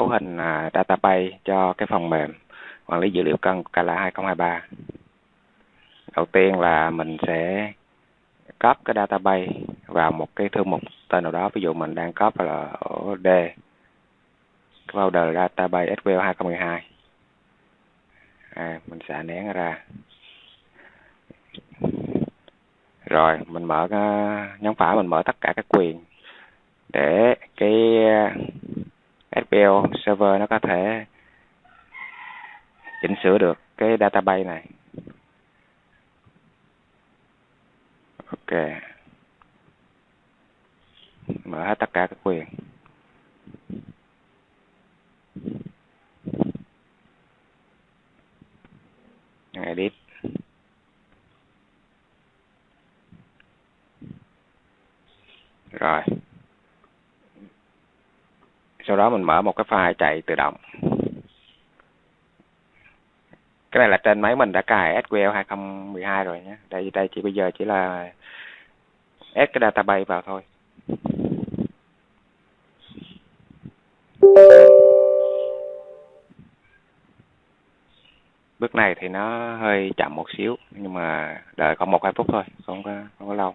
cấu hình à, database cho cái phần mềm quản lý dữ liệu cân của Kala 2023. Đầu tiên là mình sẽ cấp cái database vào một cái thư mục tên nào đó, ví dụ mình đang cấp là ở D folder database SQL 2012. À, mình sẽ nén ra. Rồi, mình mở cái, nhấn phải mình mở tất cả các quyền để SQL server nó có thể chỉnh sửa được cái database này. Ok. Mở hết tất cả các quyền. Edit. Rồi sau đó mình mở một cái file chạy tự động. Cái này là trên máy mình đã cài SQL 2012 rồi nhé. Đây đây chỉ bây giờ chỉ là add cái database vào thôi. Bước này thì nó hơi chậm một xíu, nhưng mà đợi khoảng một hai phút thôi, không có không có lâu.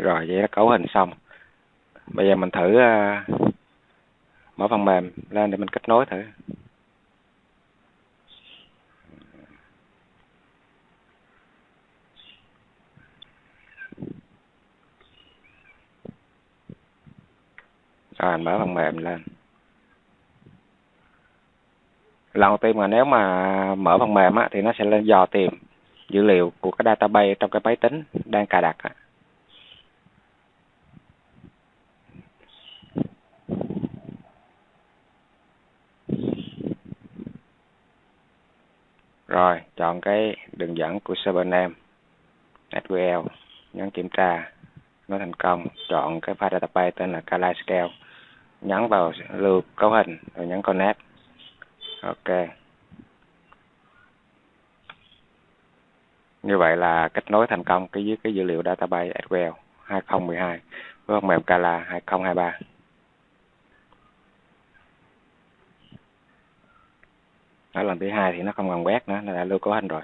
Rồi vậy là cấu hình xong. Bây giờ mình thử uh, mở phần mềm lên để mình kết nối thử. Rồi mở phần mềm lên. Lần đầu tiên mà nếu mà mở phần mềm á, thì nó sẽ lên dò tìm dữ liệu của cái database trong cái máy tính đang cài đặt á. Rồi, chọn cái đường dẫn của server name SQL nhấn kiểm tra, nó thành công. Chọn cái file database tên là Kali Scale nhấn vào lưu cấu hình rồi nhấn connect. Ok. Như vậy là kết nối thành công cái với cái dữ liệu database SQL 2012 với phần mềm Kala 2023 đó, lần thứ hai thì nó không còn quét nữa, nó đã lưu cấu hình rồi.